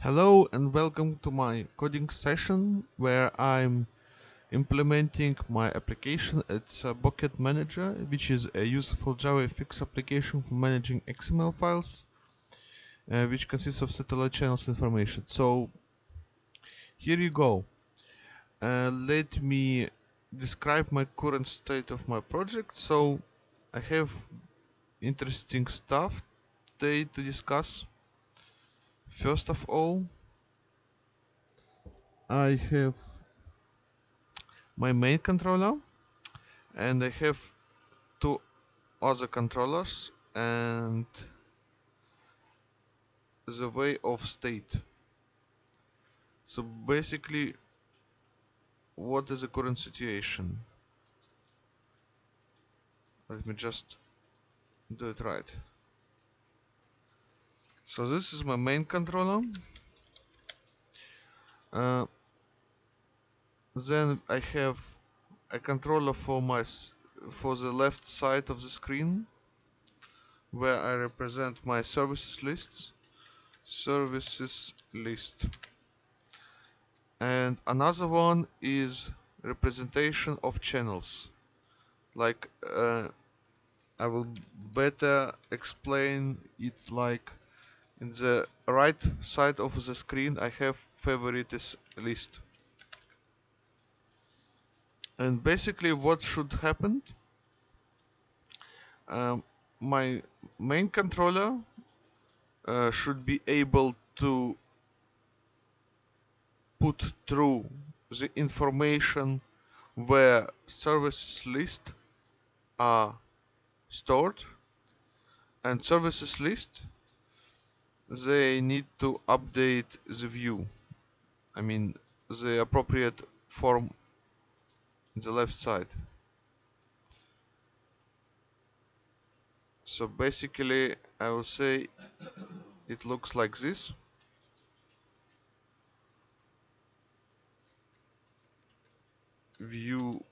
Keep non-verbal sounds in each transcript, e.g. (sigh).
Hello and welcome to my coding session where I'm implementing my application. It's a Bucket Manager, which is a useful JavaFX application for managing XML files, uh, which consists of satellite channels information. So here you go. Uh, let me describe my current state of my project. So I have interesting stuff today to discuss. First of all, I have my main controller and I have two other controllers and the way of state. So basically what is the current situation? Let me just do it right. So this is my main controller. Uh, then I have a controller for my for the left side of the screen where I represent my services lists. Services list. And another one is representation of channels. Like uh, I will better explain it like in the right side of the screen I have favorites list. And basically what should happen um, my main controller uh, should be able to put through the information where services list are stored and services list they need to update the view. I mean the appropriate form in the left side. So basically I will say it looks like this. View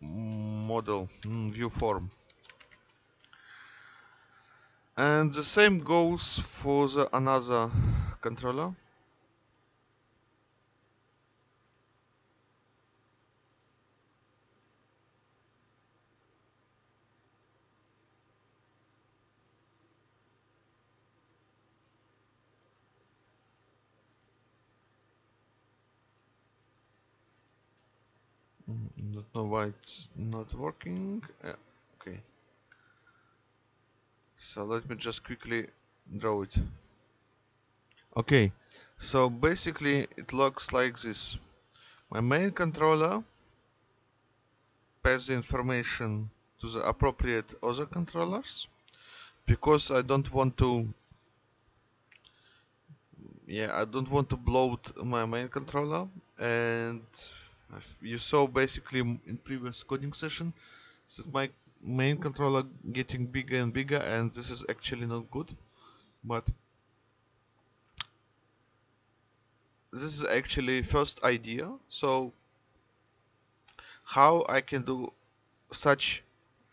model mm, view form and the same goes for the another controller. Mm, don't know why it's not working. Okay so let me just quickly draw it. Okay. So basically it looks like this. My main controller pass the information to the appropriate other controllers because I don't want to yeah I don't want to bloat my main controller. And you saw basically in previous coding session that my main controller getting bigger and bigger and this is actually not good but this is actually first idea. So how I can do such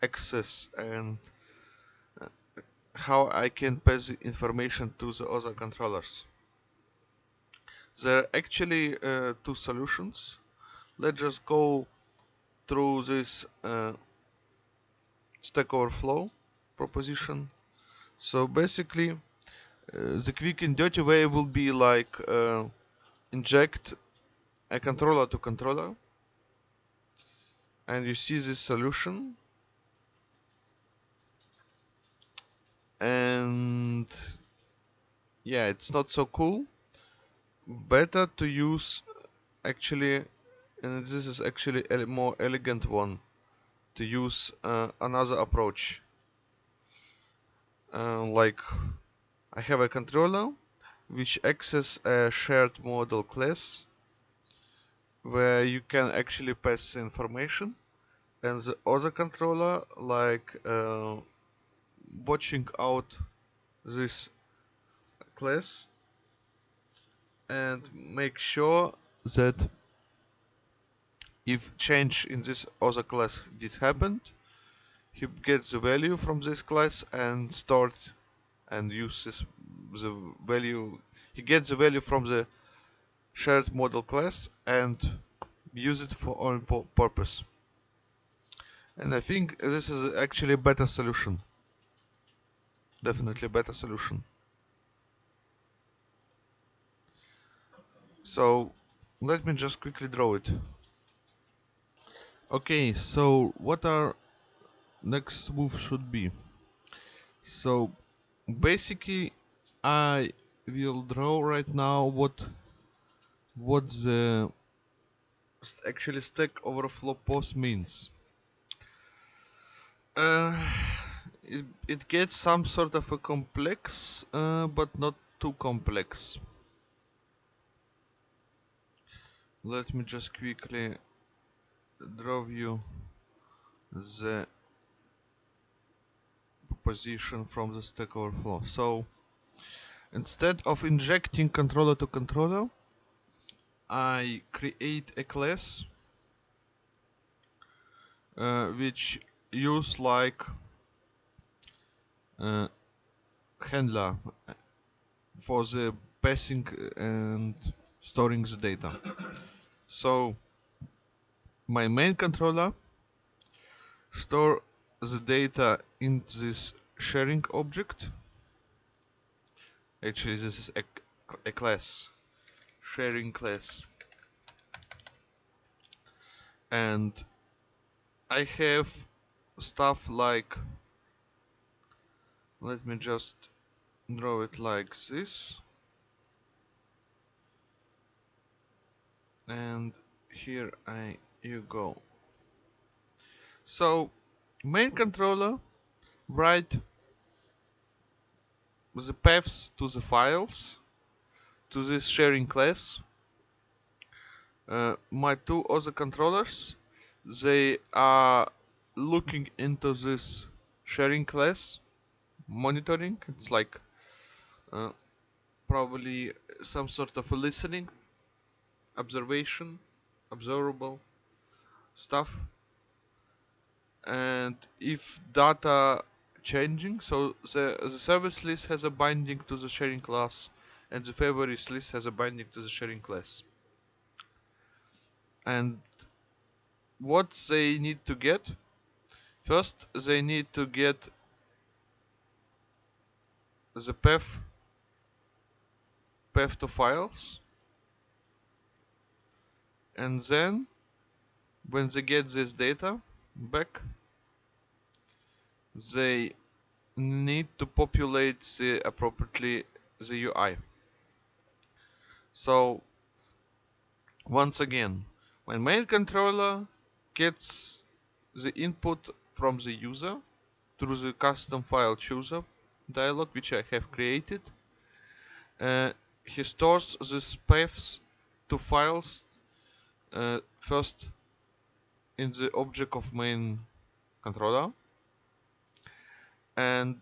access and uh, how I can pass information to the other controllers? There are actually uh, two solutions. Let's just go through this uh, Stack Overflow proposition. So basically, uh, the quick and dirty way will be like uh, inject a controller to controller, and you see this solution. And yeah, it's not so cool. Better to use actually, and this is actually a more elegant one to use uh, another approach. Uh, like I have a controller which access a shared model class where you can actually pass information. And the other controller like uh, watching out this class and make sure that if change in this other class did happen, he gets the value from this class and start and use this the value he gets the value from the shared model class and use it for own purpose. And I think this is actually a better solution. Definitely better solution. So let me just quickly draw it okay so what our next move should be. So basically I will draw right now what what the actually stack overflow post means. Uh, it, it gets some sort of a complex uh, but not too complex. Let me just quickly draw you the position from the Stack Overflow. So instead of injecting controller to controller, I create a class uh, which use like uh, handler for the passing and storing the data. So my main controller store the data in this sharing object actually this is a, a class sharing class. And I have stuff like let me just draw it like this. And here I you go. So main controller write the paths to the files to this sharing class. Uh, my two other controllers they are looking into this sharing class monitoring. It's like uh, probably some sort of a listening observation observable stuff. And if data changing so the, the service list has a binding to the sharing class and the favorites list has a binding to the sharing class. And what they need to get? First they need to get the path path to files. And then when they get this data back they need to populate the appropriately the UI so once again when main controller gets the input from the user through the custom file chooser dialog which I have created uh, he stores these paths to files uh, first in the object of main controller and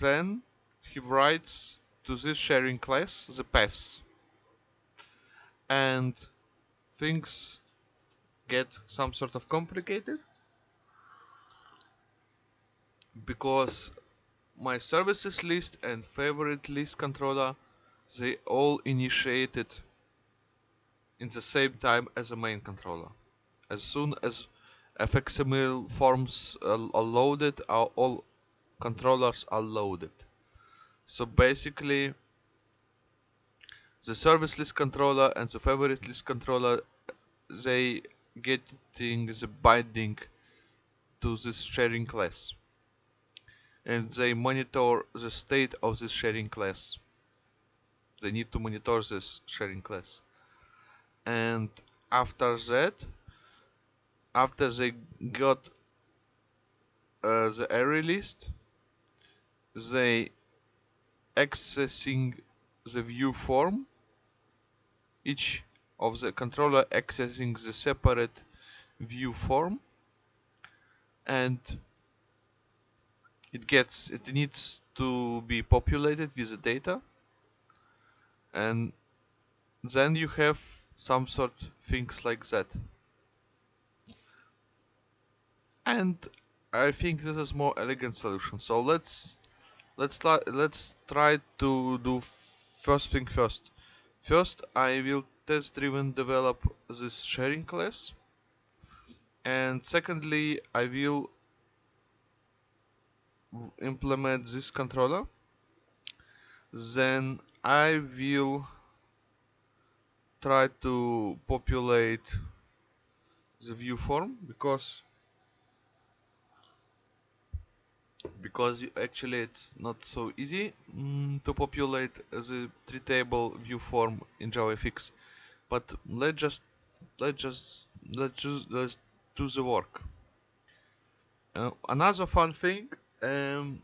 then he writes to this sharing class the paths and things get some sort of complicated because my services list and favorite list controller they all initiated in the same time as the main controller. As soon as fxml forms are loaded, all controllers are loaded. So basically, the service list controller and the favorite list controller, they getting the binding to this sharing class. And they monitor the state of this sharing class. They need to monitor this sharing class and after that after they got uh, the array list they accessing the view form. Each of the controller accessing the separate view form. And it gets it needs to be populated with the data. And then you have some sort of things like that and I think this is more elegant solution. So let's let's let's try to do first thing first. First I will test driven develop this sharing class. And secondly I will implement this controller. Then I will try to populate the view form because because actually it's not so easy mm, to populate the tree table view form in JavaFX. But let's just let's just let's just let's do the work. Uh, another fun thing um,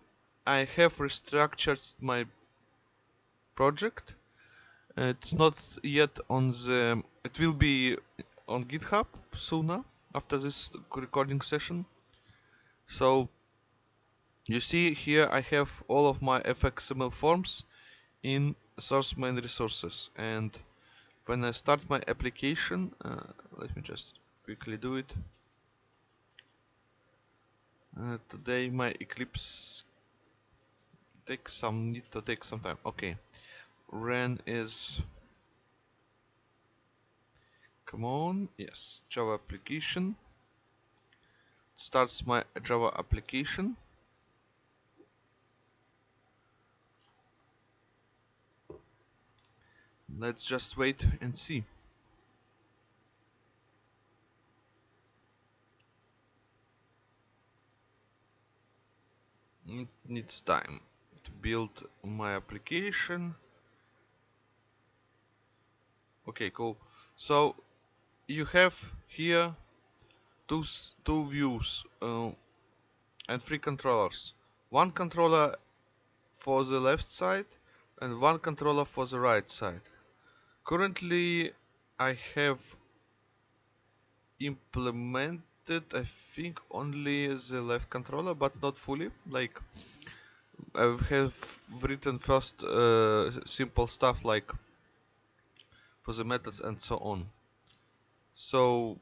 I have restructured my project. It's not yet on the it will be on github sooner after this recording session. So you see here I have all of my fxml forms in source main resources. And when I start my application uh, let me just quickly do it. Uh, today my Eclipse take some need to take some time. Okay. Ren is come on yes java application. Starts my java application let's just wait and see. It needs time. To build my application. Okay cool. So you have here two two views uh, and three controllers. One controller for the left side and one controller for the right side currently I have implemented I think only the left controller but not fully. Like I have written first uh, simple stuff like for the methods and so on. So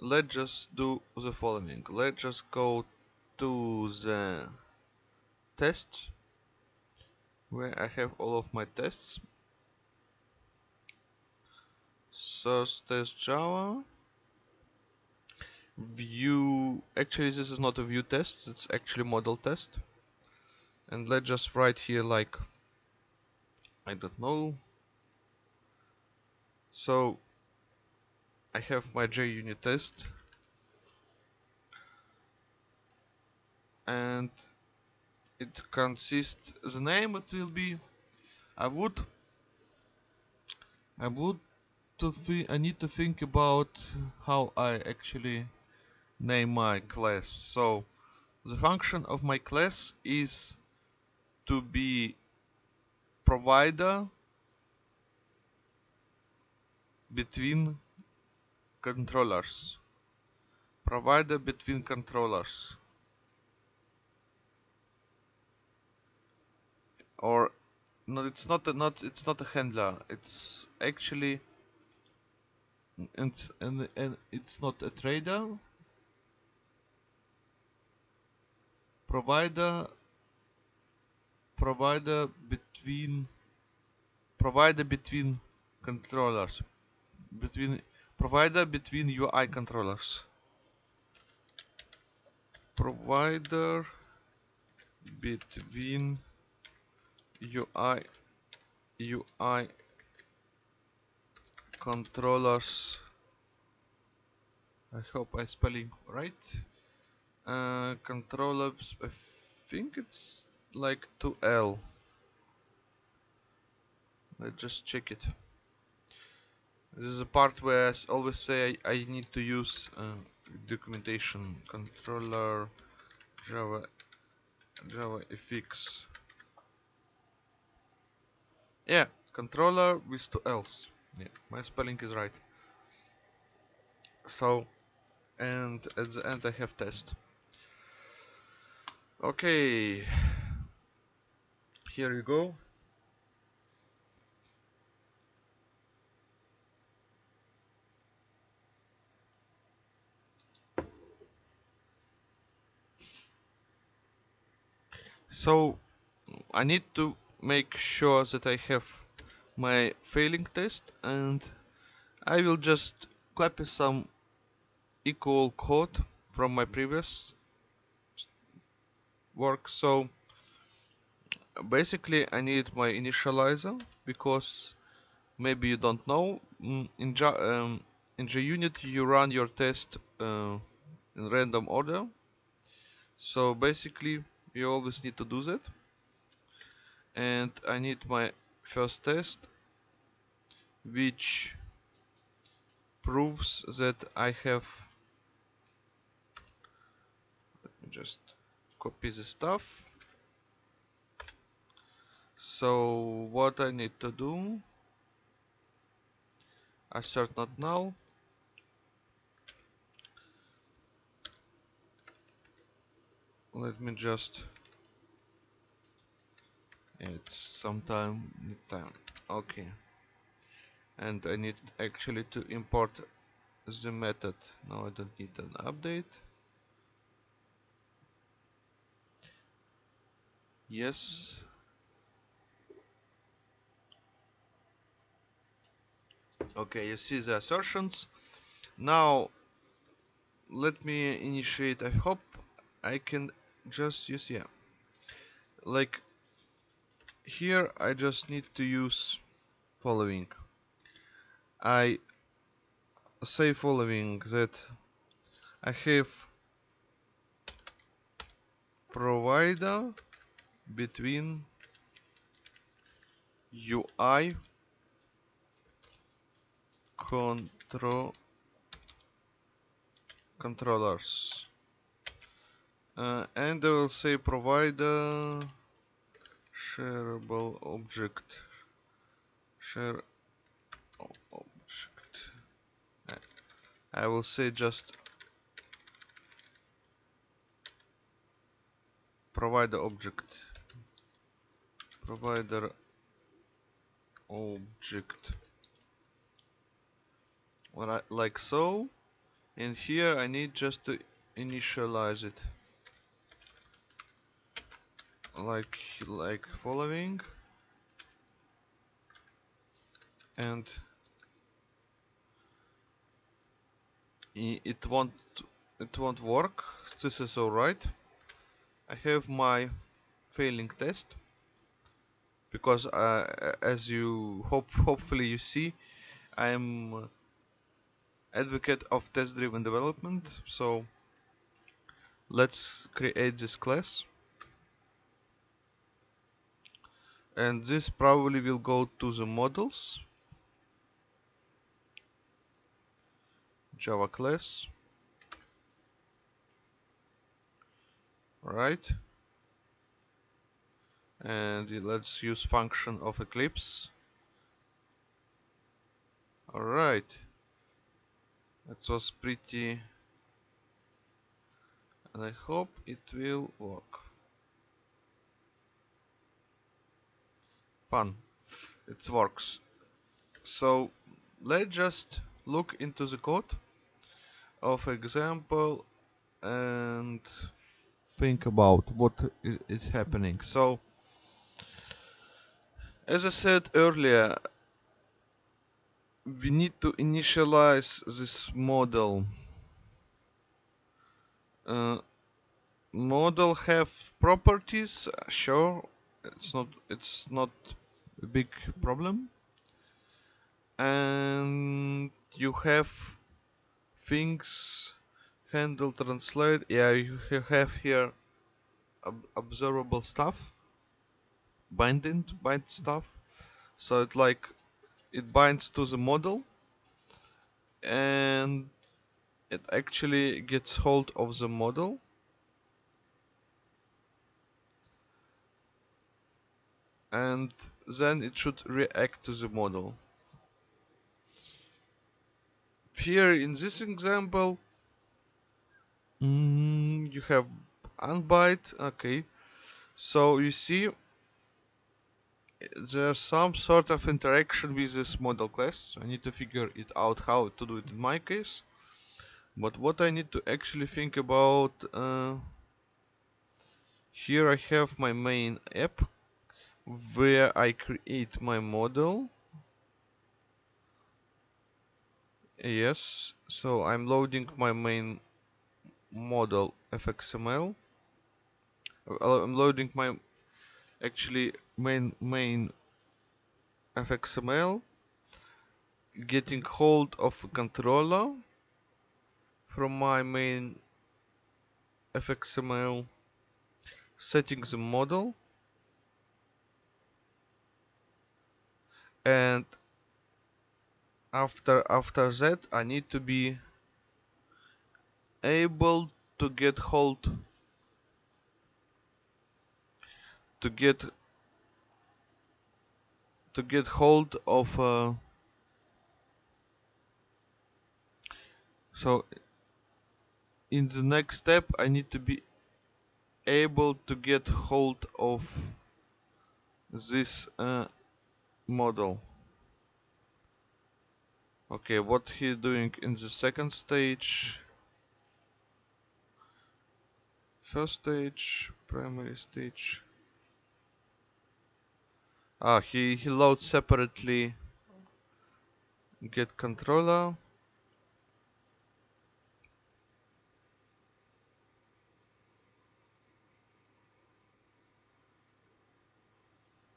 let's just do the following. Let's just go to the test where I have all of my tests. Source test java. View actually this is not a view test it's actually model test. And let's just write here like I don't know. So I have my JUnit test. And it consists the name it will be I would I would to think I need to think about how I actually name my class. So the function of my class is to be provider between controllers. Provider between controllers or no it's not a not it's not a handler. It's actually it's and, and it's not a trader provider provider between provider between controllers between provider between UI controllers. Provider between UI UI controllers. I hope I spelling right. Uh, controllers I think it's like 2L let's just check it. This is a part where I always say I, I need to use uh, documentation controller java java fx yeah controller with two L's. Yeah my spelling is right. So and at the end I have test. Okay. Here you go. So I need to make sure that I have my failing test and I will just copy some equal code from my previous work. So basically I need my initializer because maybe you don't know. Mm, in, um, in JUnit you run your test uh, in random order. So basically you always need to do that and I need my first test which proves that I have let me just copy the stuff. So what I need to do assert not null let me just it's sometime time okay. And I need actually to import the method. Now I don't need an update. Yes. Okay you see the assertions. Now let me initiate I hope I can just use yeah. Like here I just need to use following. I say following that I have provider between UI control controllers. Uh, and I will say provider shareable object. Share object. I will say just provider object. Provider object. Like so and here I need just to initialize it like like following. And it won't it won't work. This is alright. I have my failing test. Because uh, as you hope hopefully you see I am advocate of test driven development. So let's create this class and this probably will go to the models. Java class. Right and let's use function of eclipse. All right that was pretty. And I hope it will work fun. It works. So let's just look into the code of example and think about what is happening. So as I said earlier we need to initialize this model. Uh, model have properties sure. It's not it's not big problem. And you have things handle translate. Yeah you have here ob observable stuff. Binding bind stuff. So it like it binds to the model. And it actually gets hold of the model and then it should react to the model here in this example mm, you have unbind okay so you see there's some sort of interaction with this model class. I need to figure it out how to do it in my case. But what I need to actually think about uh, here I have my main app where I create my model. Yes so I'm loading my main model fxml uh, I'm loading my actually main main fxml getting hold of controller from my main fxml setting the model and after after that I need to be able to get hold to get to get hold of uh, so in the next step I need to be able to get hold of this uh, model. Okay what he doing in the second stage? First stage primary stage. Ah he he loads separately. Get controller.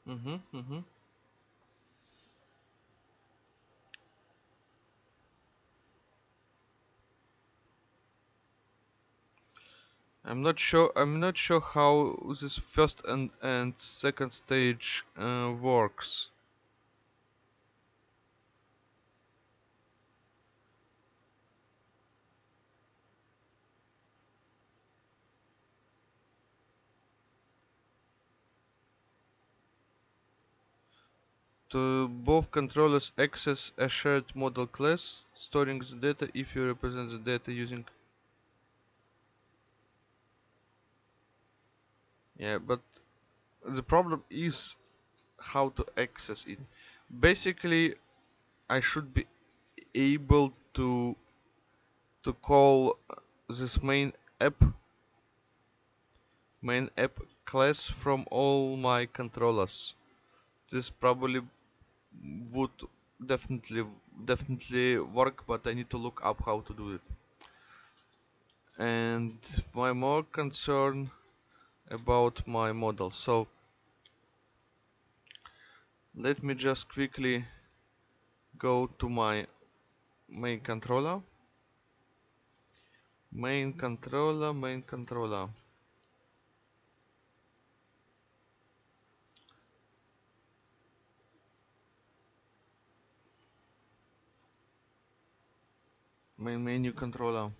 Mm-hmm mm-hmm I'm not sure. I'm not sure how this first and and second stage uh, works. To both controllers access a shared model class, storing the data if you represent the data using Yeah, but the problem is how to access it. Basically, I should be able to to call this main app main app class from all my controllers. This probably would definitely definitely work, but I need to look up how to do it. And my more concern about my model. So let me just quickly go to my main controller. Main controller main controller. Main menu controller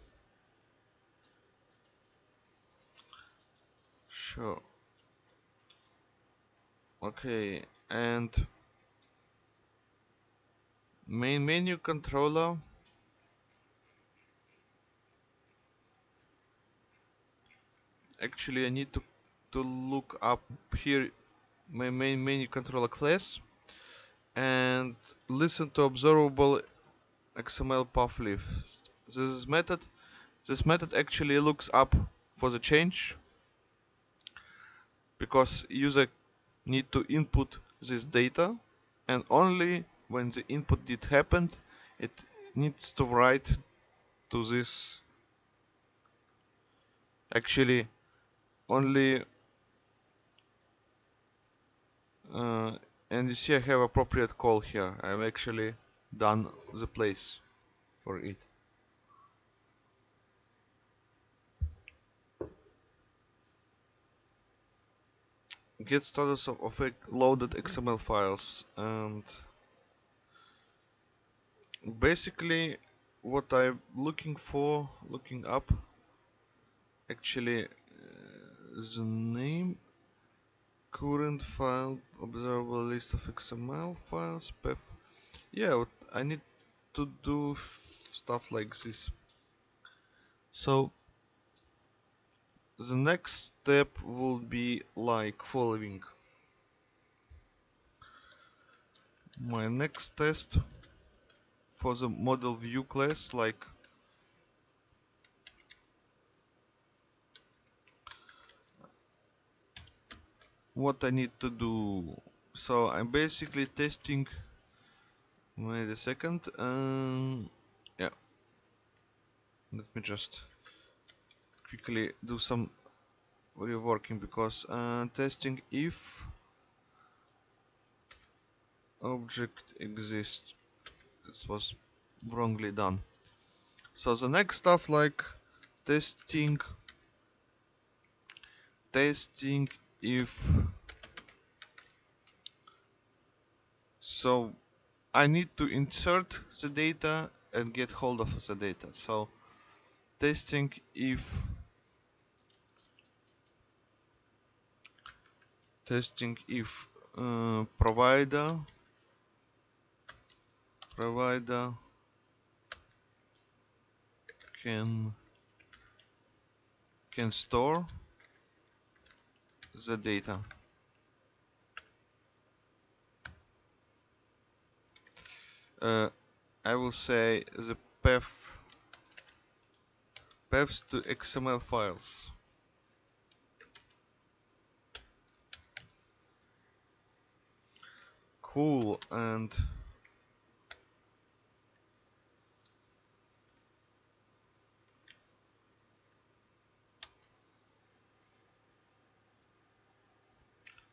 sure. Okay and main menu controller? Actually I need to to look up here my main menu controller class and listen to observable XML path list. This method this method actually looks up for the change because user need to input this data and only when the input did happen it needs to write to this. Actually only uh, and you see I have appropriate call here. I've actually done the place for it get status of, of loaded XML files and basically what I'm looking for looking up actually uh, the name current file observable list of XML files path yeah I need to do stuff like this. So the next step will be like following. My next test for the model view class like what I need to do. So I'm basically testing wait a second um, yeah. Let me just quickly do some reworking because uh, testing if object exists. This was wrongly done. So the next stuff like testing testing if so I need to insert the data and get hold of the data. So testing if testing if uh, provider provider can can store the data. Uh, I will say the path paths to XML files cool and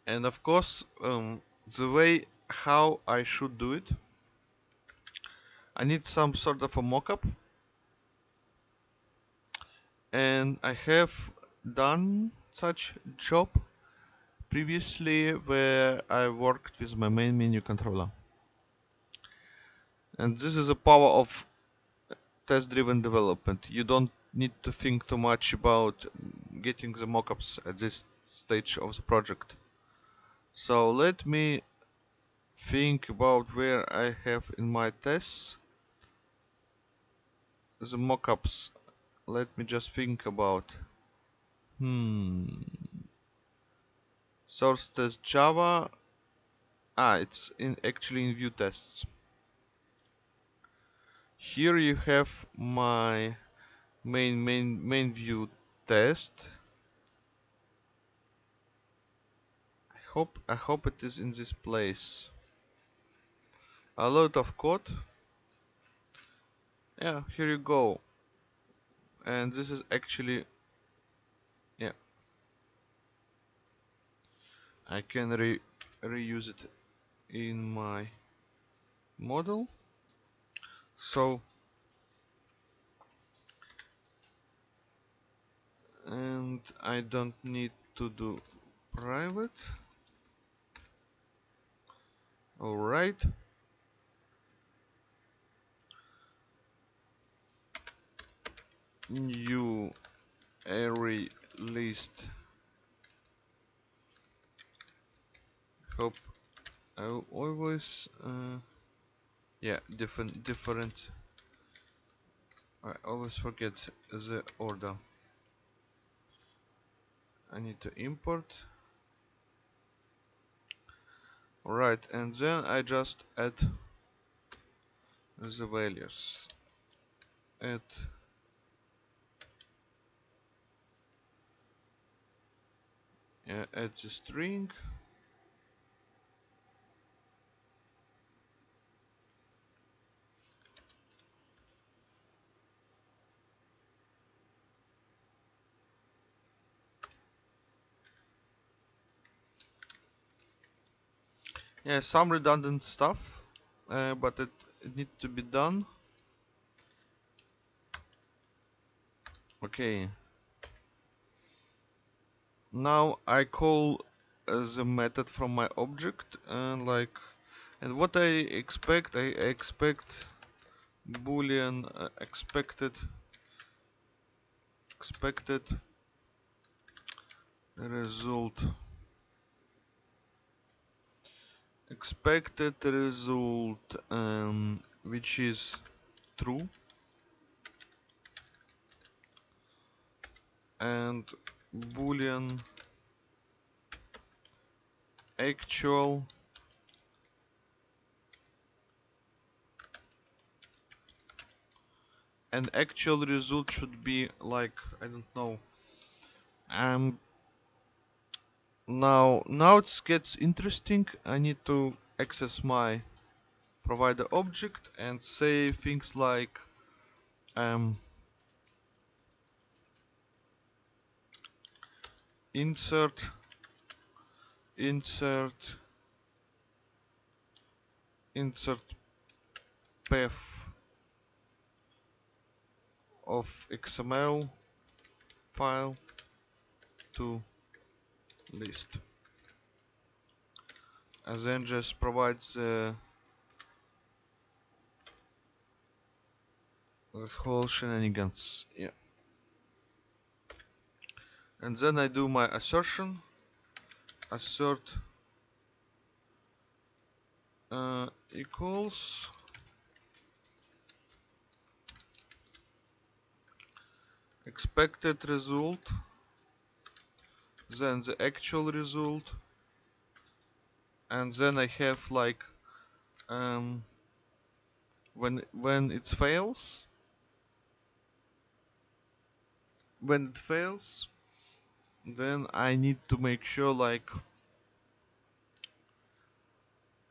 and of course um, the way how I should do it I need some sort of a mockup. And I have done such job previously where I worked with my main menu controller and this is the power of test driven development you don't need to think too much about getting the mockups at this stage of the project so let me think about where I have in my tests the mockups. Let me just think about. Hmm. Source test Java. Ah, it's in actually in view tests. Here you have my main main main view test. I hope I hope it is in this place. A lot of code. Yeah, here you go. And this is actually I can re reuse it in my model. So and I don't need to do private. All right. New array list hope I always uh, yeah different different I always forget the order I need to import Right, and then I just add the values. Add add the string. Yeah some redundant stuff uh, but it, it needs to be done. Okay. Now I call uh, the method from my object and like and what I expect I expect boolean uh, expected expected result expected result um, which is true. And boolean actual and actual result should be like I don't know um now now it gets interesting. I need to access my provider object and say things like um, insert insert insert path of XML file to list. And then just provides the whole shenanigans yeah. And then I do my assertion. Assert uh, equals expected result then the actual result. And then I have like um, when when it fails when it fails then I need to make sure like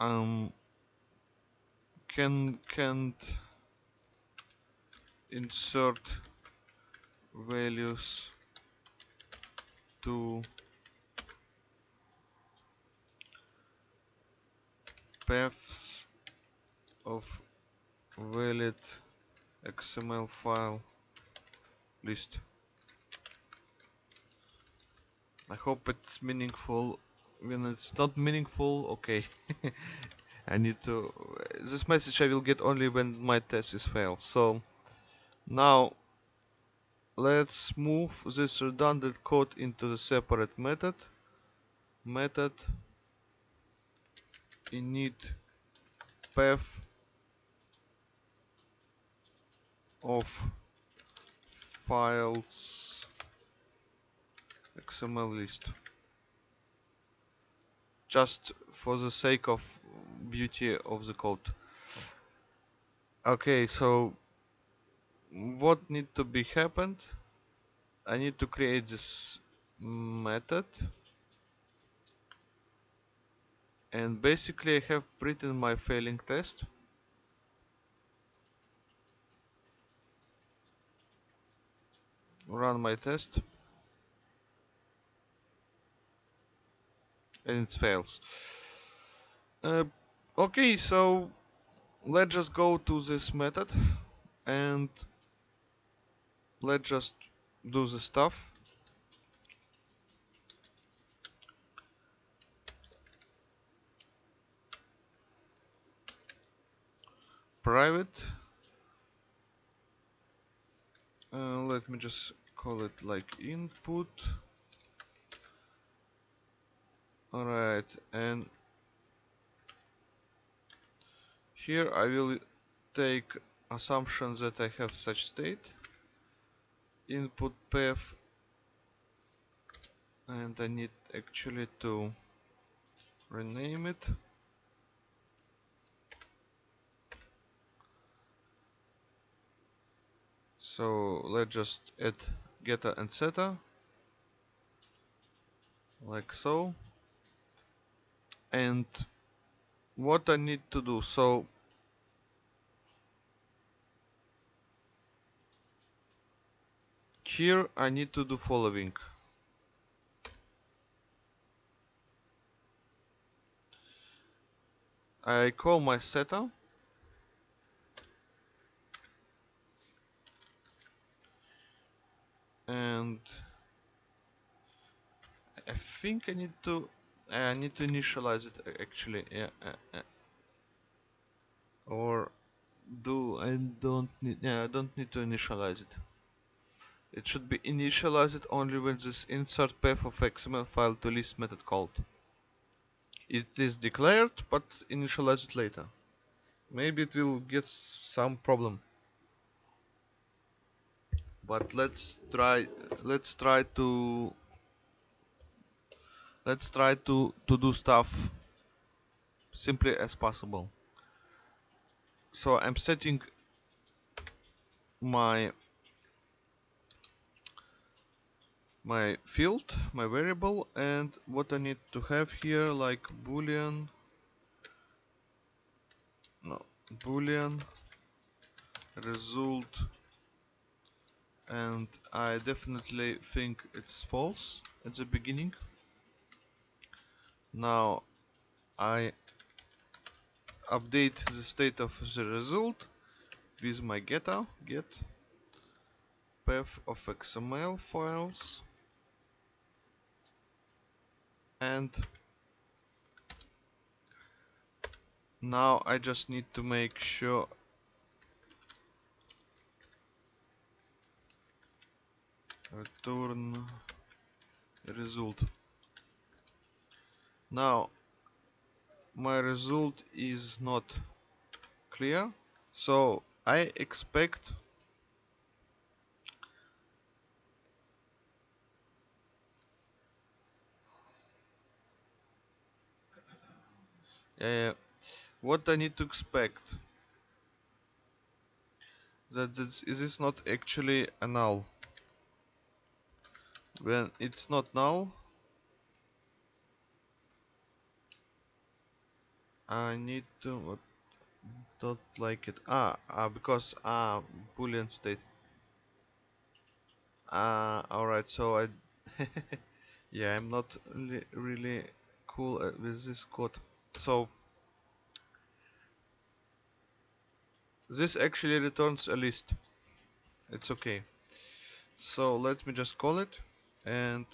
um can can't insert values to paths of valid XML file list. I hope it's meaningful. When it's not meaningful, okay. (laughs) I need to... This message I will get only when my test is failed. So now let's move this redundant code into the separate method. Method init path of files XML list just for the sake of beauty of the code okay so what need to be happened? I need to create this method. And basically I have written my failing test. Run my test. And it fails. Uh, okay so let's just go to this method. And let's just do the stuff. Private. Uh, let me just call it like input. Alright and here I will take assumption that I have such state input path and I need actually to rename it. So let's just add getter and setter like so. And what I need to do so here I need to do following. I call my setter and I think I need to I need to initialize it actually. Yeah uh, uh. or do I don't need yeah I don't need to initialize it it should be initialized only when this insert path of XML file to list method called. It is declared but initialize it later. Maybe it will get some problem. But let's try let's try to let's try to to do stuff simply as possible. So I'm setting my my field, my variable, and what I need to have here like boolean, no, boolean result, and I definitely think it's false at the beginning. Now I update the state of the result with my getter get path of XML files and now I just need to make sure return result. Now my result is not clear so I expect uh, what I need to expect. That this is this not actually a null? When it's not null I need to what don't like it. Ah, ah because ah boolean state. Ah alright so I (laughs) yeah I'm not really, really cool with this code so this actually returns a list. It's okay. So let me just call it and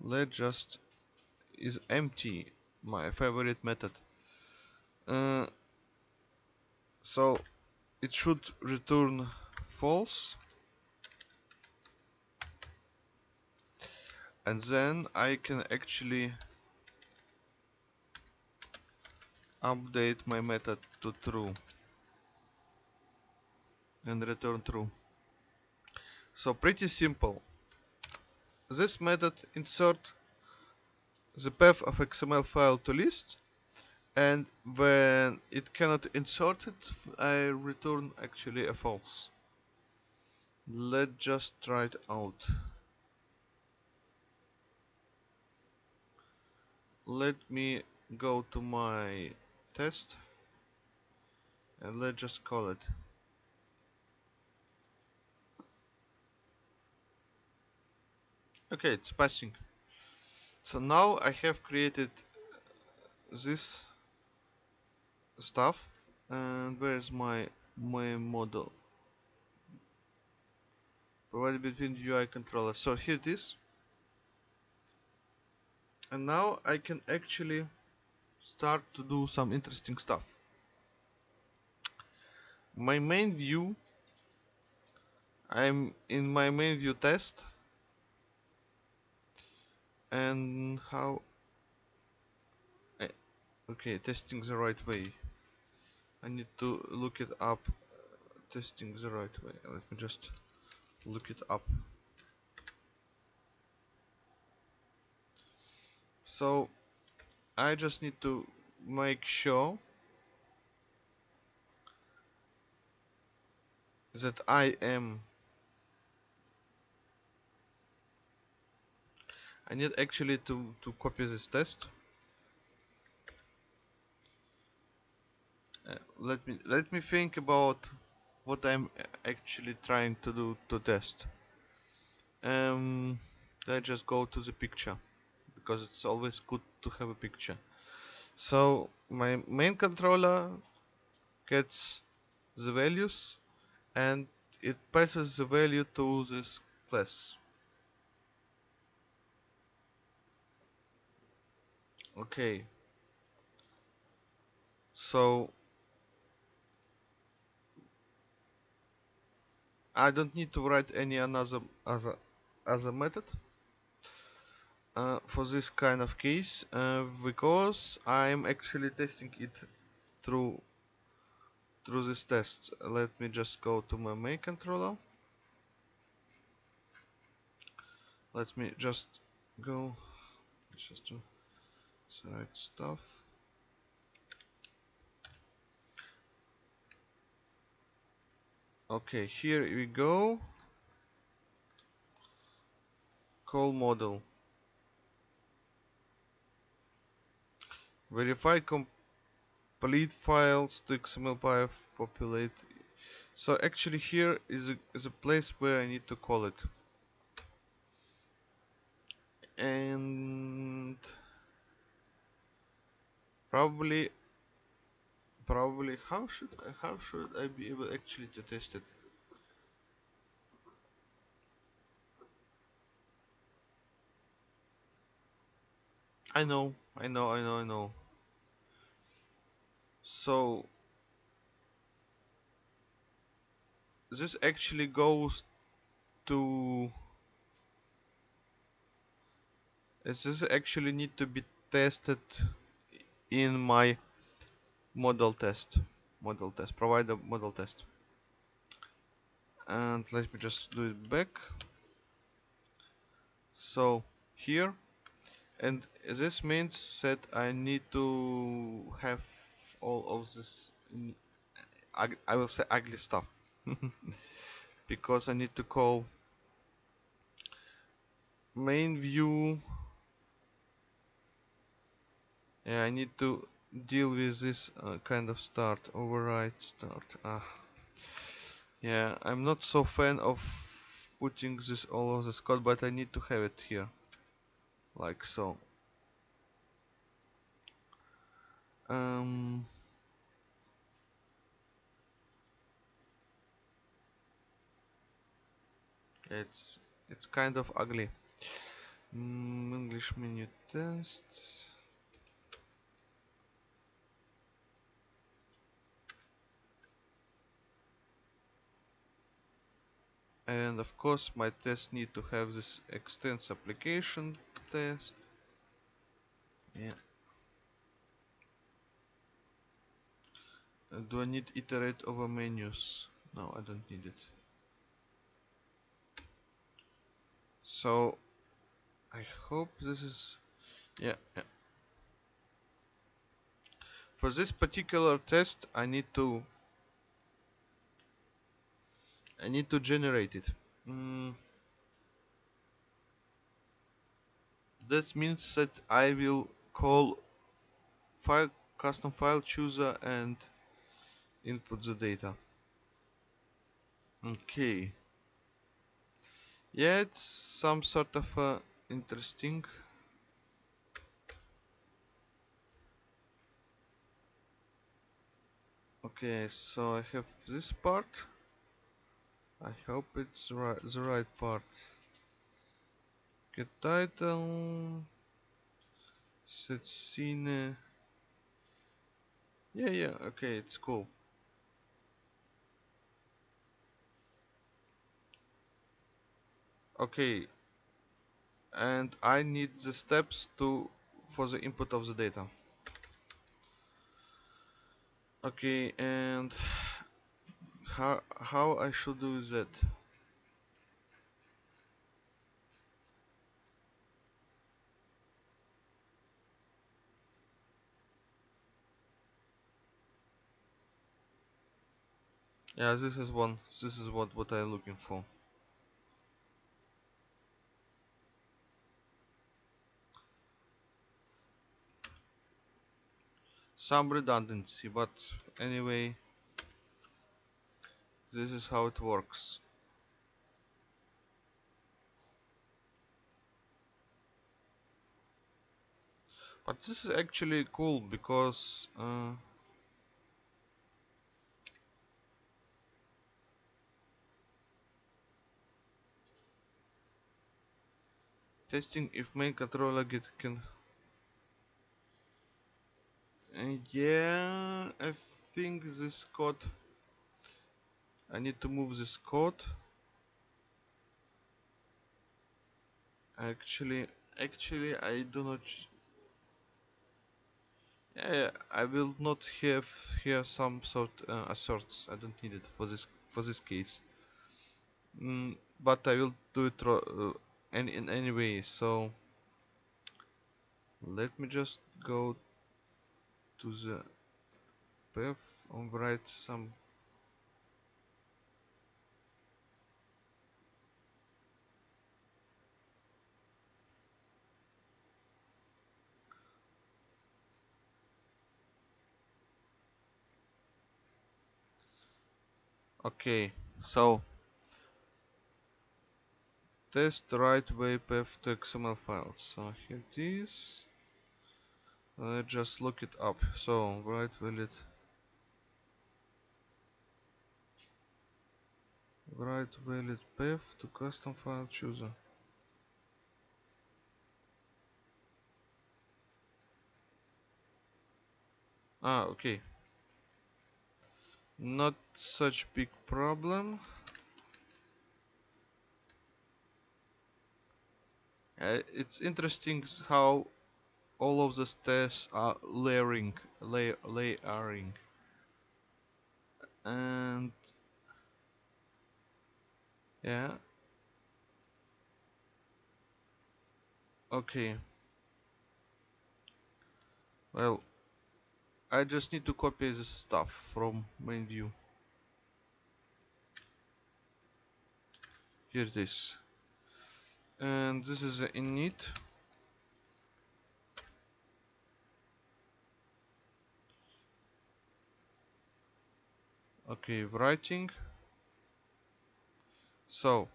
let just is empty my favorite method. Uh, so it should return false. And then I can actually update my method to true and return true. So pretty simple. This method insert the path of XML file to list and when it cannot insert it I return actually a false. Let's just try it out. Let me go to my test. And let's just call it. Okay it's passing. So now I have created this stuff. And where's my my model? Provided between UI controller. So here it is. And now I can actually start to do some interesting stuff. My main view I'm in my main view test. And how I, okay testing the right way. I need to look it up. Testing the right way. Let me just look it up. So I just need to make sure that I am I need actually to, to copy this test Uh, let me let me think about what I'm actually trying to do to test. Um, let's just go to the picture because it's always good to have a picture. So my main controller gets the values and it passes the value to this class. Okay. So I don't need to write any another other other method uh, for this kind of case uh, because I'm actually testing it through through this test. Let me just go to my main controller. Let me just go just to select stuff. okay here we go call model verify complete files to xml populate. So actually here is a, is a place where I need to call it. And probably probably how should I, how should I be able actually to test it? I know I know I know I know so this actually goes to this actually need to be tested in my model test model test provide a model test. And let me just do it back. So here and this means that I need to have all of this I will say ugly stuff. (laughs) Because I need to call main view. Yeah I need to deal with this uh, kind of start override start. Ah. Yeah I'm not so fan of putting this all of this code but I need to have it here. Like so. Um it's it's kind of ugly. Mm, English menu test. And of course my test need to have this extends application test. Yeah. Uh, do I need iterate over menus? No I don't need it so I hope this is yeah, yeah for this particular test I need to I need to generate it. Mm. That means that I will call file custom file chooser and input the data. Okay. Yeah, it's some sort of uh, interesting. Okay, so I have this part. I hope it's right, the right part. Get title. Set scene. Yeah, yeah, okay, it's cool. Okay, and I need the steps to for the input of the data. Okay, and how how I should do that? Yeah this is one this is what what I'm looking for some redundancy but anyway this is how it works. But this is actually cool because uh, testing if main controller get can uh, yeah I think this code I need to move this code actually actually I do not yeah, I will not have here some sort uh, asserts. I don't need it for this for this case. Mm, but I will do it uh, in, in any way. So let me just go to the path on the right some okay so test right way path to xml files. So here it is. Let's just look it up. So right valid write valid path to custom file chooser. Ah, okay. Not such big problem. Uh, it's interesting how all of the steps are layering, lay, layering, and yeah. Okay. Well, I just need to copy this stuff from main view. Here it is. And this is the init. Okay, writing. So,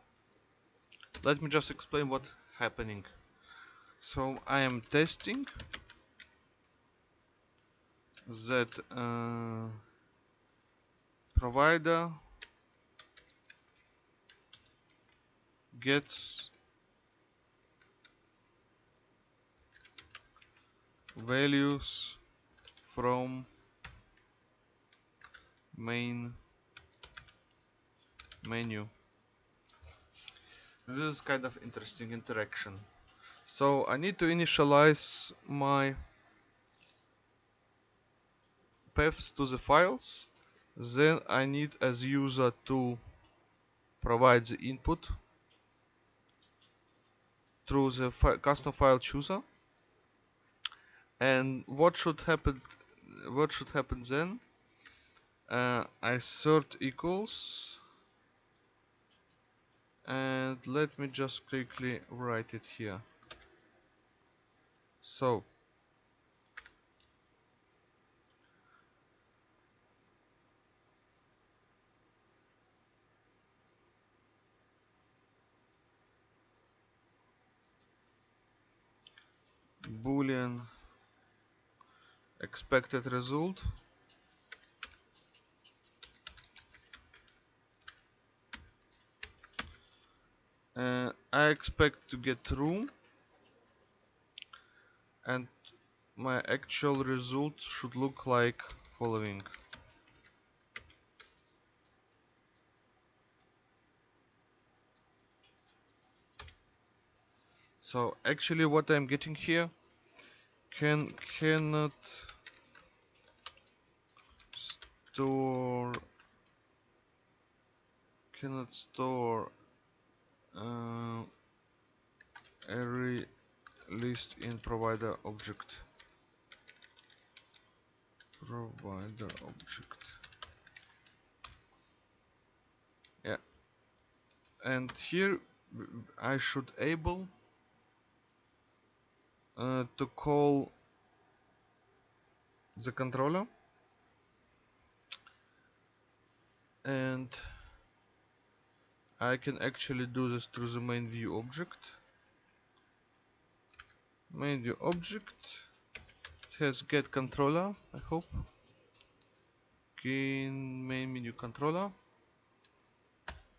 let me just explain what happening. So I am testing that uh, provider gets values from main menu. This is kind of interesting interaction. So I need to initialize my paths to the files. Then I need as user to provide the input through the fi custom file chooser. And what should happen what should happen then uh, assert equals. And let me just quickly write it here. So boolean expected result uh, I expect to get true and my actual result should look like following. So actually what I'm getting here can cannot store cannot store uh, array list in provider object. Provider object. Yeah. And here I should able uh, to call the controller. And I can actually do this through the main view object. Main view object it has get controller I hope. Gain main menu controller.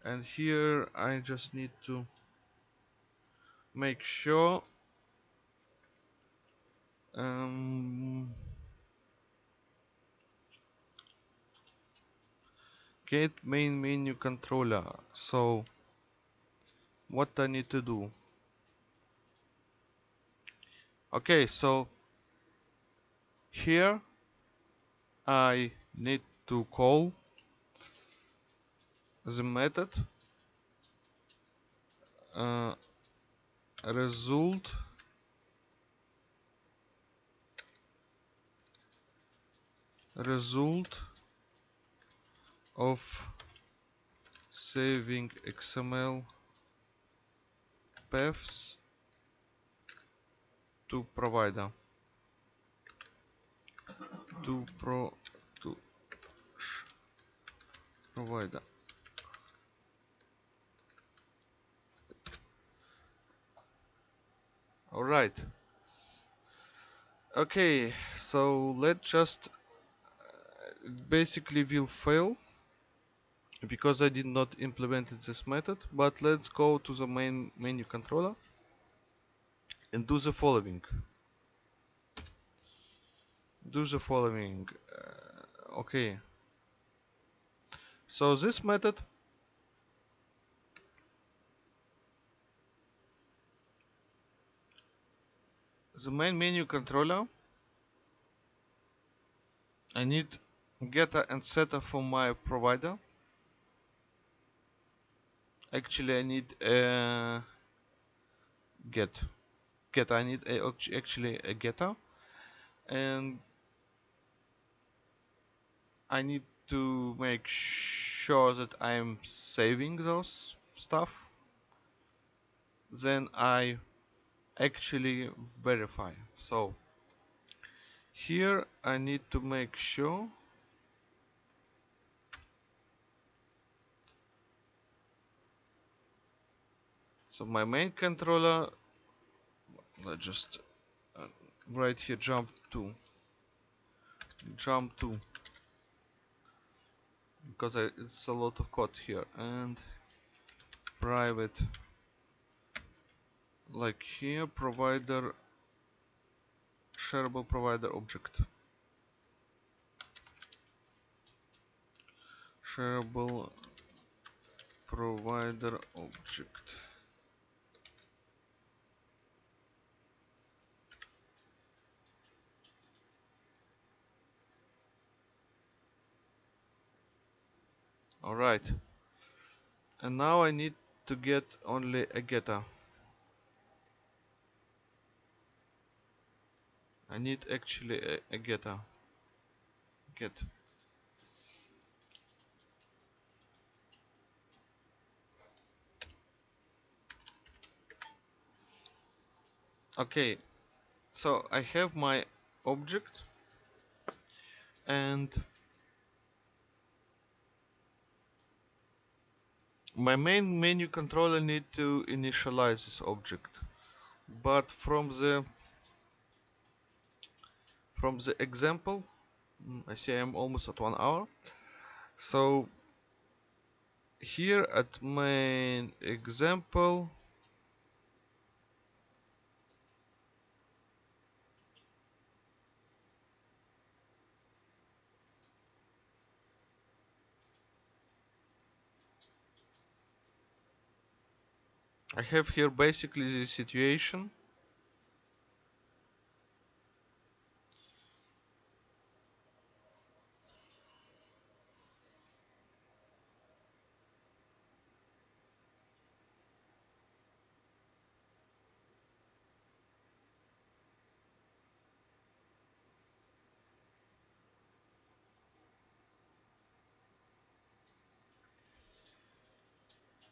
And here I just need to make sure um, get main menu controller. So what I need to do? Okay so here I need to call the method uh, result result of saving XML paths to provider. To pro to provider. All right. Okay so let's just uh, basically will fail because I did not implement this method but let's go to the main menu controller and do the following. Do the following. Uh, okay. So this method the main menu controller I need getter and setter for my provider actually I need a get get I need a, actually a getter and I need to make sure that I'm saving those stuff. Then I actually verify. So here I need to make sure so my main controller let's just uh, right here jump to jump to because I, it's a lot of code here. And private. Like here provider shareable provider object. Shareable provider object alright and now I need to get only a getter I need actually a, a getter get. Okay. So I have my object. And my main menu controller need to initialize this object but from the from the example mm, I see I'm almost at one hour. So here at main example I have here basically the situation.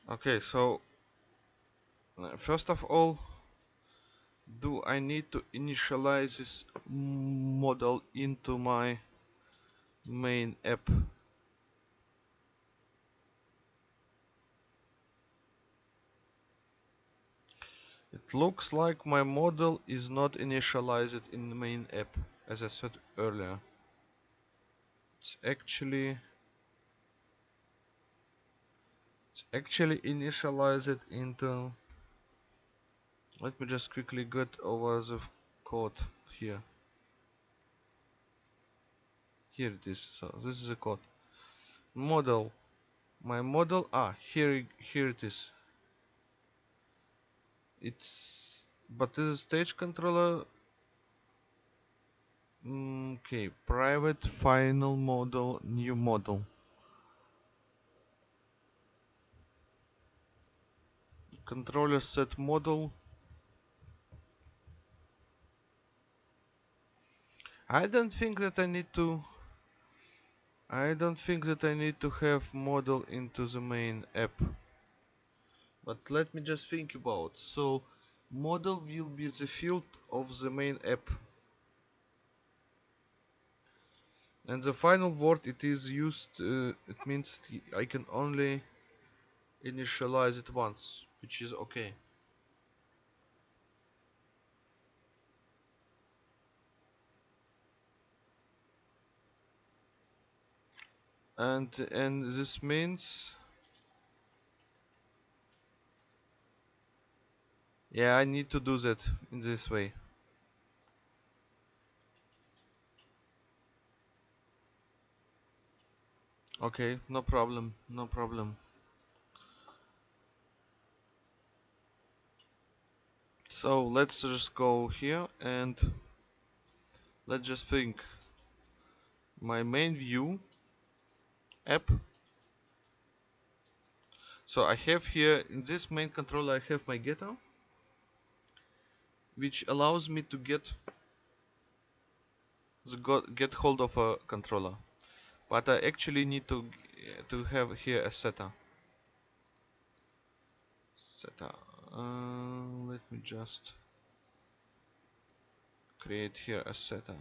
Okay so Uh, first of all do I need to initialize this model into my main app? It looks like my model is not initialized in the main app as I said earlier. It's actually it's actually initialized into let me just quickly get over the code here. Here it is. So this is a code. Model. My model. Ah here here it is. It's but this is stage controller. Mm, okay private final model new model. Controller set model I don't think that I need to I don't think that I need to have model into the main app. But let me just think about so model will be the field of the main app. And the final word it is used uh, it means I can only initialize it once which is okay and and this means yeah I need to do that in this way. Okay no problem no problem. So let's just go here and let's just think. My main view app. So I have here in this main controller I have my getter which allows me to get the get hold of a controller. But I actually need to to have here a setter setter uh, let me just create here a setter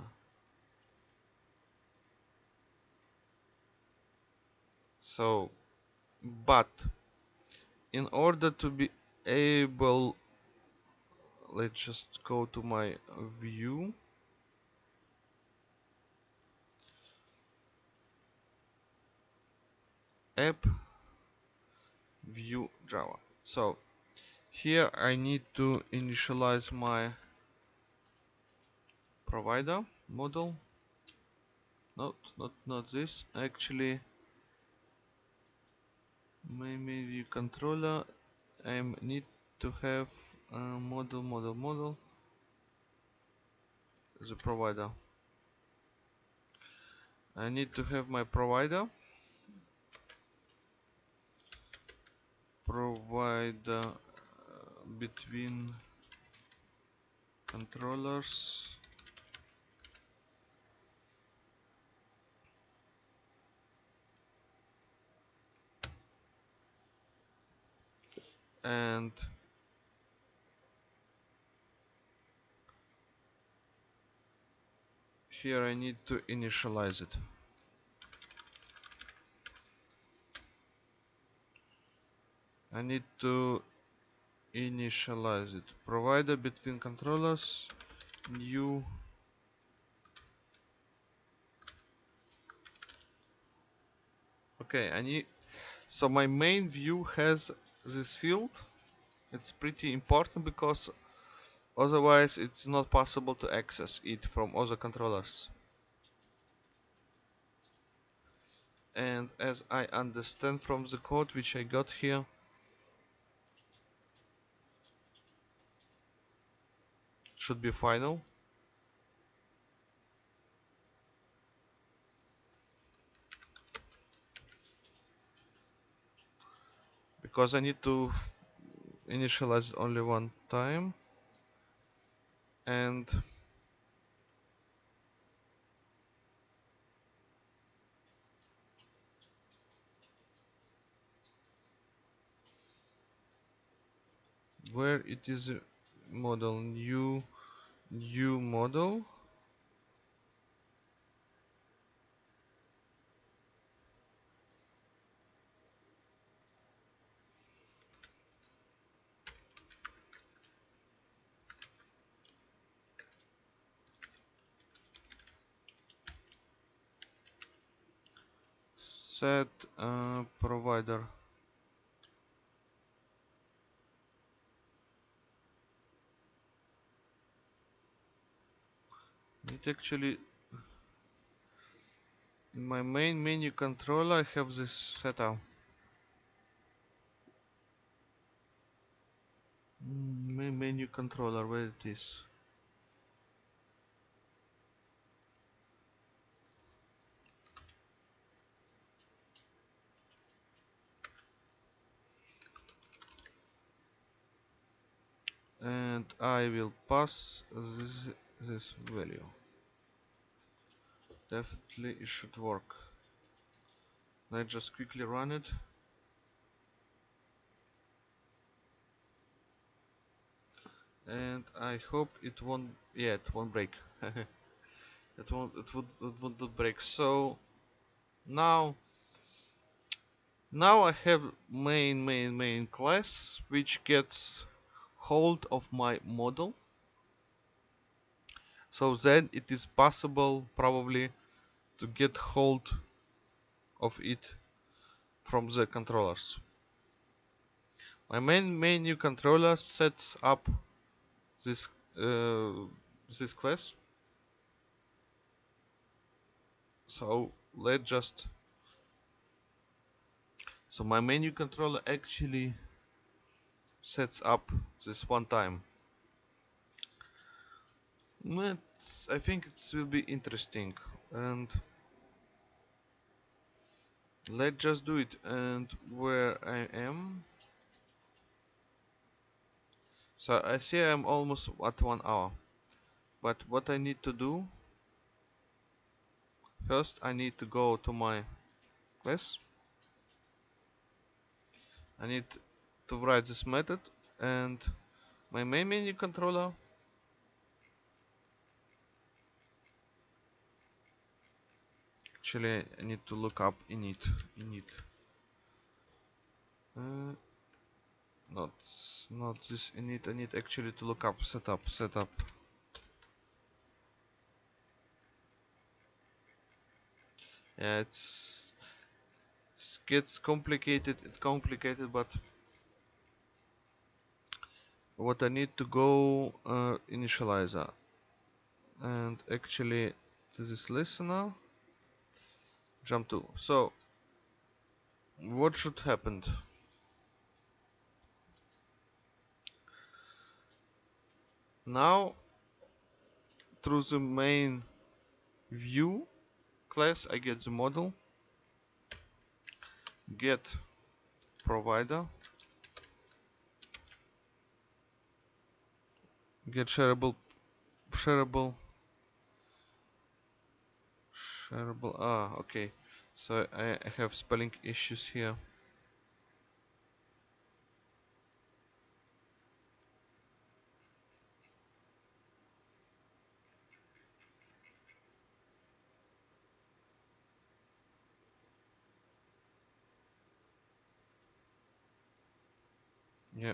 so but in order to be able let's just go to my view. App view java. So here I need to initialize my provider model. Not not not this. Actually maybe controller I need to have a model model model. The provider. I need to have my provider. Provider uh, between controllers and here I need to initialize it. I need to initialize it. Provider between controllers new okay I need so my main view has this field it's pretty important because otherwise it's not possible to access it from other controllers. And as I understand from the code which I got here should be final because I need to initialize only one time. And where it is model new new model set uh, provider. It actually in my main menu controller I have this setup. Mm, main menu controller where it is and I will pass this, this value. Definitely it should work. Let's just quickly run it. And I hope it won't yeah it won't break. (laughs) It won't it would it would not break. So now now I have main main main class which gets hold of my model so then it is possible probably to get hold of it from the controllers. My main menu controller sets up this uh, this class. So let's just so my menu controller actually sets up this one time. Let's, I think it will be interesting and let's just do it. And where I am? So I see I'm almost at one hour. But what I need to do? First I need to go to my class. I need to write this method and my main menu controller. Actually I need to look up init init. Uh, not not this init I need actually to look up setup setup. Yeah it's it gets complicated it's complicated but what I need to go uh, initializer. And actually to this is listener. Jump to so what should happen? Now through the main view class I get the model. Get provider get shareable shareable shareable ah okay. So I, have spelling issues here yeah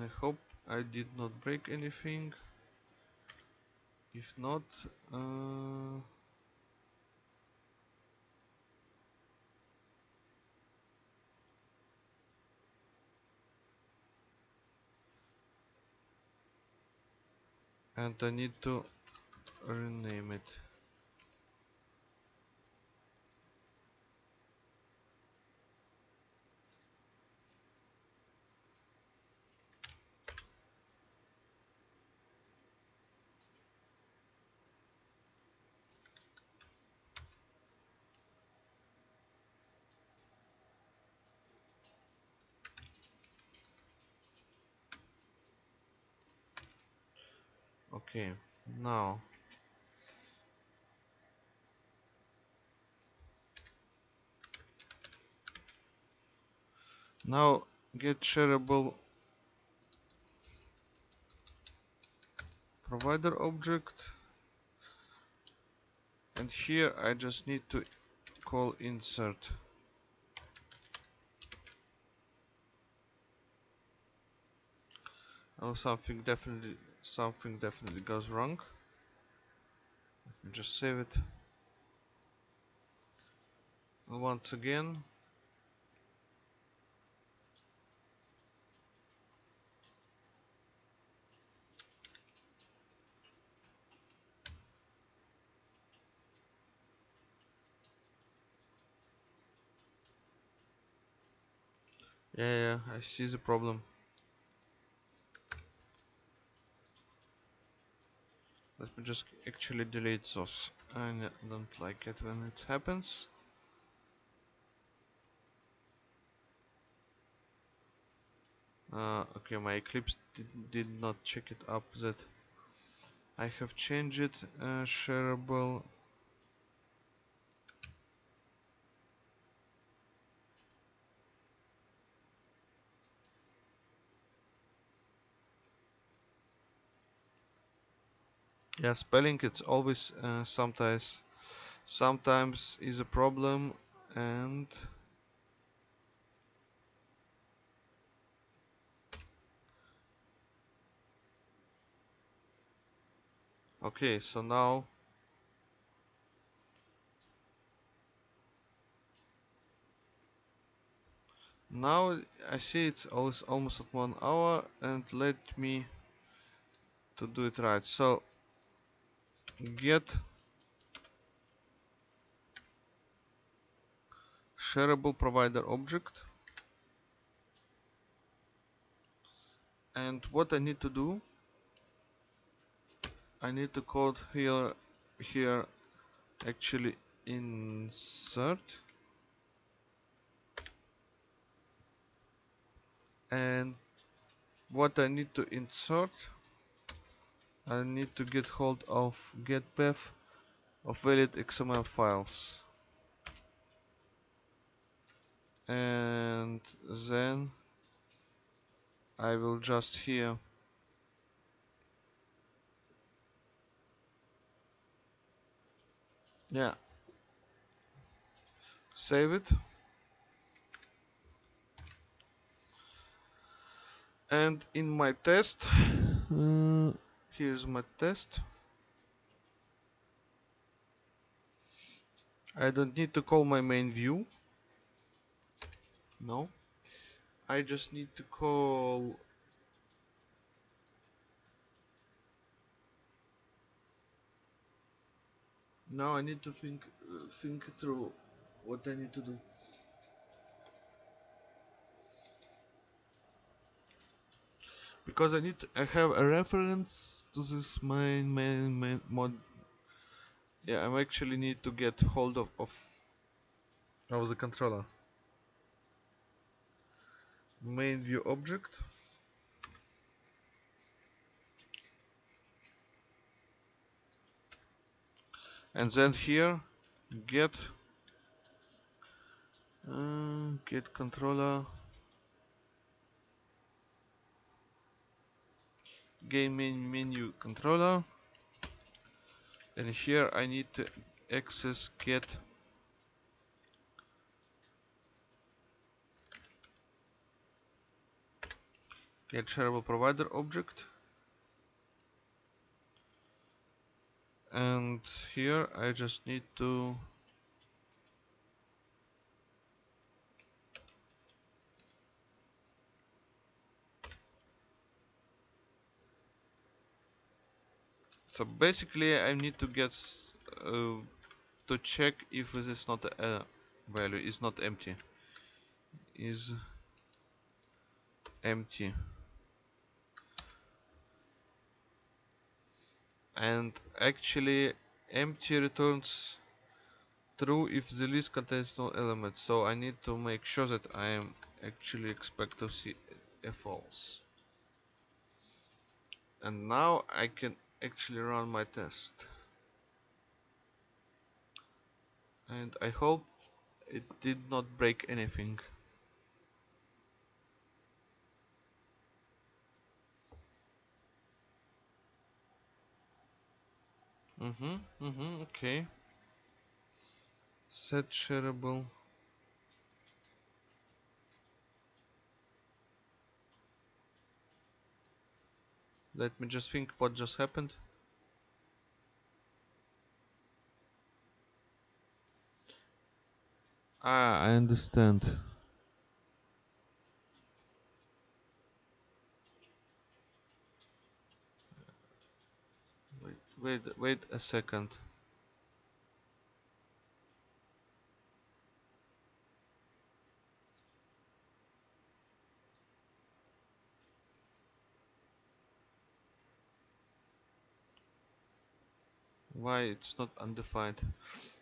I hope I did not break anything. If not uh, and I need to rename it okay now. Now get shareable provider object. And here I just need to call insert. Oh something definitely something definitely goes wrong. Let me just save it. Once again. Yeah, yeah I see the problem let me just actually delete those. I don't like it when it happens. Uh, okay my Eclipse did, did not check it up that I have changed it uh, shareable yeah spelling it's always uh, sometimes sometimes is a problem and okay so now now I see it's always almost at one hour and let me to do it right. So get shareable provider object. And what I need to do I need to code here here actually insert. And what I need to insert I need to get hold of get path of valid XML files. And then I will just here yeah. Save it. And in my test uh, here's my test. I don't need to call my main view. No. I just need to call now I need to think uh, think through what I need to do because I need to, I have a reference to this main main main mod. Yeah I actually need to get hold of of, of the controller. Main view object. And then here get uh, get controller game menu controller. And here I need to access get get shareable provider object. And here I just need to so basically I need to get uh, to check if it is not a value. Is not empty. Is empty. And actually empty returns true if the list contains no elements. So I need to make sure that I am actually expect to see a false. And now I can actually run my test. And I hope it did not break anything. Mm-hmm mm-hmm okay. Set shareable let me just think what just happened. Ah I understand. Wait wait wait a second why it's not undefined.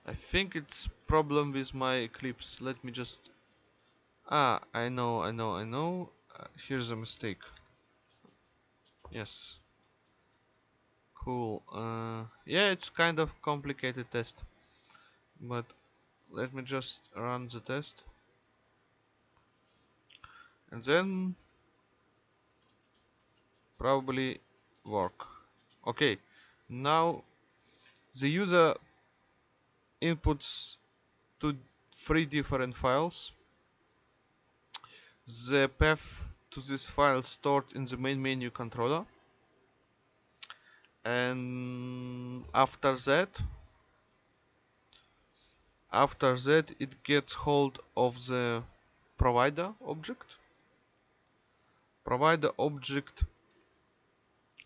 I think it's problem with my Eclipse. Let me just ah I know I know I know. Uh, here's a mistake. Yes. Cool. Uh, yeah it's kind of complicated test. But let me just run the test. And then probably work. Okay now the user inputs to three different files. The path to this file stored in the main menu controller. And after that after that it gets hold of the provider object. Provider object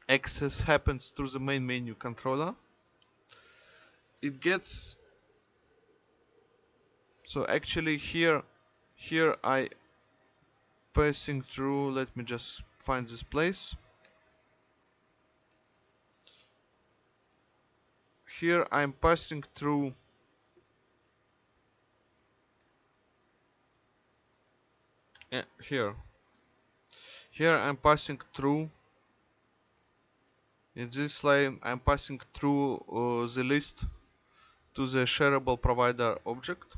access happens through the main menu controller it gets so actually here here I passing through let me just find this place. Here I'm passing through uh, here. Here I'm passing through in this line I'm passing through uh, the list to the shareable provider object.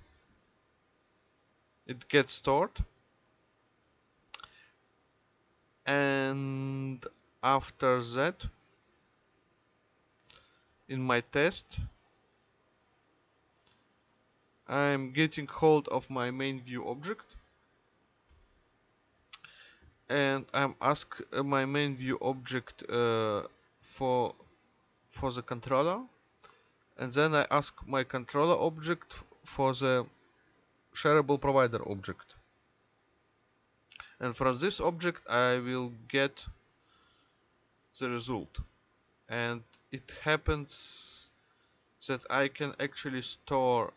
It gets stored. And after that in my test I'm getting hold of my main view object. And I'm ask uh, my main view object uh, for for the controller and then I ask my controller object for the shareable provider object. And from this object I will get the result. And it happens that I can actually store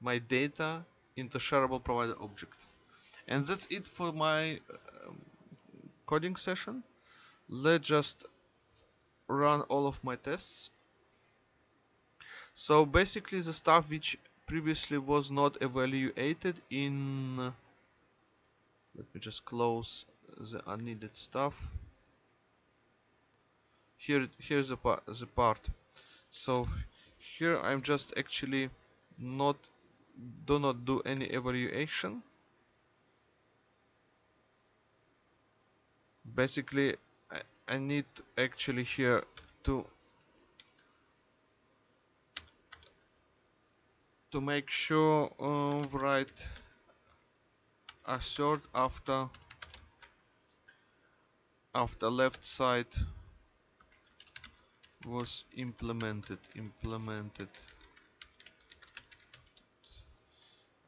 my data in the shareable provider object. And that's it for my um, coding session. Let's just run all of my tests so basically the stuff which previously was not evaluated in let me just close the unneeded stuff. Here here's the part the part. So here I'm just actually not do not do any evaluation. Basically I, I need actually here to to make sure uh, write assert after after left side was implemented implemented.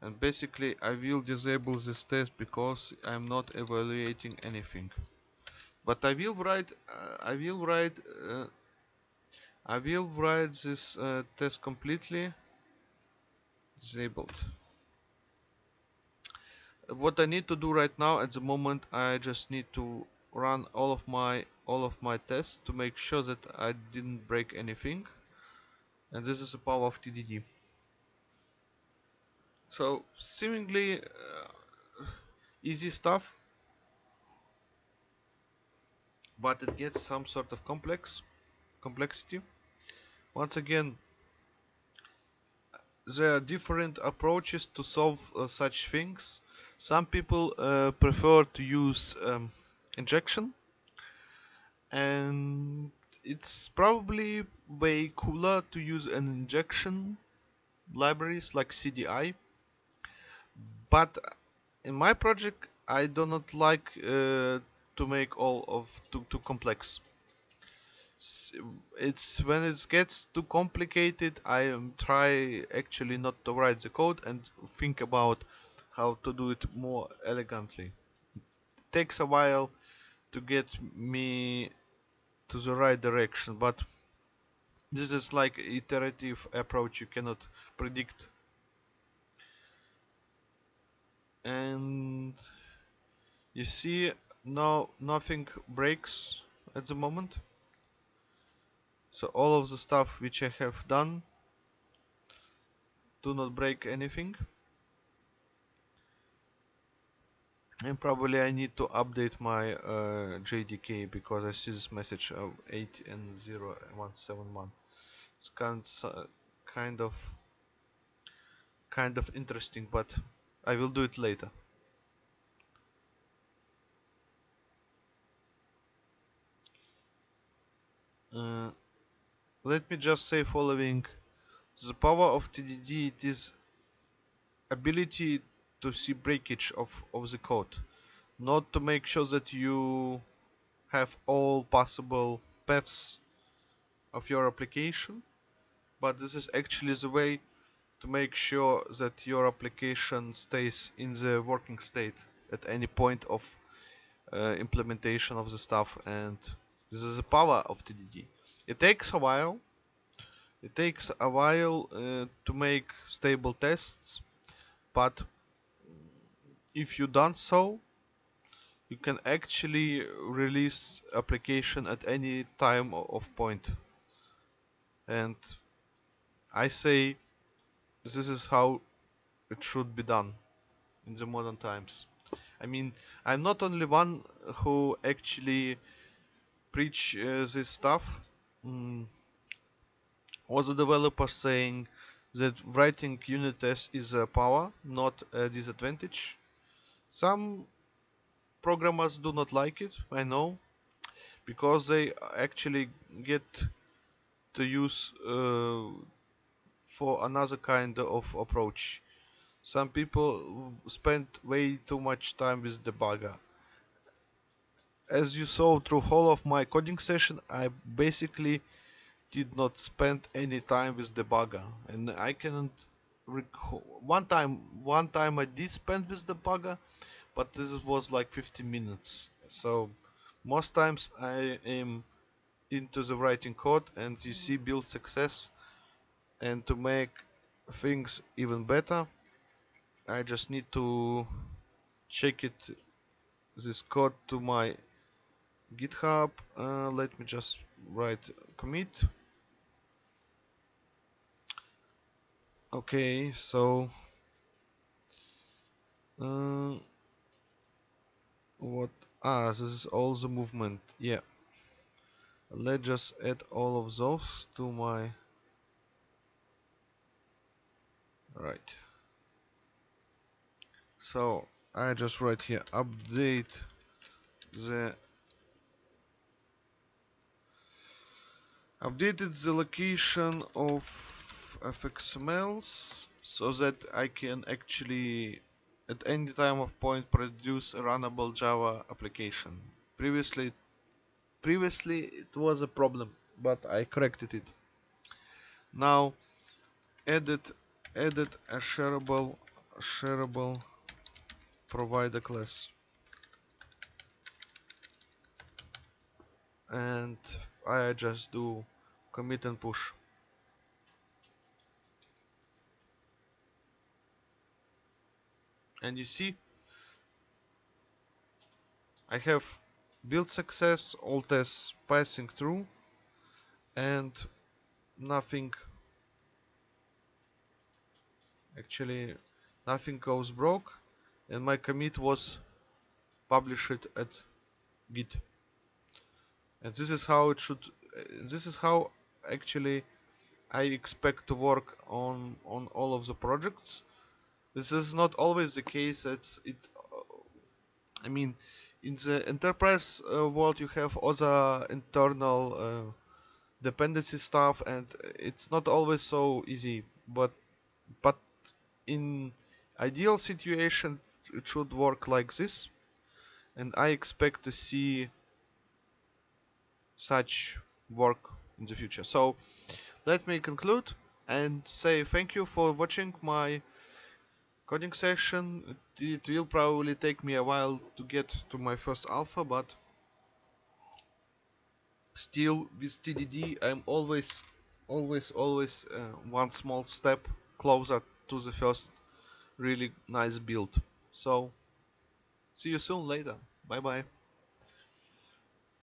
And basically I will disable this test because I'm not evaluating anything. But I will write uh, I will write uh, I will write this uh, test completely disabled. What I need to do right now at the moment I just need to run all of my all of my tests to make sure that I didn't break anything. And this is the power of TDD so seemingly uh, easy stuff. But it gets some sort of complex complexity. Once again there are different approaches to solve uh, such things. Some people uh, prefer to use um, injection. And it's probably way cooler to use an injection libraries like CDI but in my project I do not like uh, to make all of too, too complex it's when it gets too complicated I try actually not to write the code and think about how to do it more elegantly. It takes a while to get me to the right direction but this is like iterative approach you cannot predict. And you see now nothing breaks at the moment so all of the stuff which I have done do not break anything. And probably I need to update my uh, JDK because I see this message of 8 and 0 171 it's kind, kind of kind of interesting but I will do it later. Uh, let me just say following the power of TDD it is ability to see breakage of, of the code not to make sure that you have all possible paths of your application but this is actually the way to make sure that your application stays in the working state at any point of uh, implementation of the stuff and this is the power of TDD. It takes a while. It takes a while uh, to make stable tests, but if you done so, you can actually release application at any time of point. And I say this is how it should be done in the modern times. I mean, I'm not only one who actually preach uh, this stuff. Mm. Was a developer saying that writing unit tests is a power, not a disadvantage. Some programmers do not like it, I know, because they actually get to use uh, for another kind of approach. Some people spend way too much time with debugger. As you saw through whole of my coding session, I basically did not spend any time with debugger. And I cannot recall one time one time I did spend with debugger but this was like 15 minutes. So most times I am into the writing code and you see build success and to make things even better I just need to check it this code to my github uh, let me just write commit. Okay so uh, what ah this is all the movement yeah. Let's just add all of those to my right. So I just write here update the updated the location of fxmls so that I can actually at any time of point produce a runnable Java application. Previously previously it was a problem but I corrected it. Now edit edit a shareable shareable provider class and I just do commit and push. And you see I have build success all tests passing through and nothing actually nothing goes broke and my commit was published at git and this is how it should this is how actually I expect to work on on all of the projects. This is not always the case. It's it I mean in the enterprise uh, world you have other internal uh, dependency stuff and it's not always so easy. But but in ideal situation it should work like this. And I expect to see such work in the future. So let me conclude and say thank you for watching my coding session. It will probably take me a while to get to my first alpha but still with TDD I'm always always always uh, one small step closer to the first really nice build. So see you soon later. Bye bye